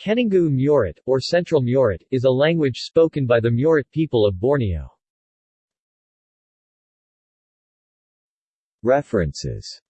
Keningu Murut, or Central Murut, is a language spoken by the Murut people of Borneo. References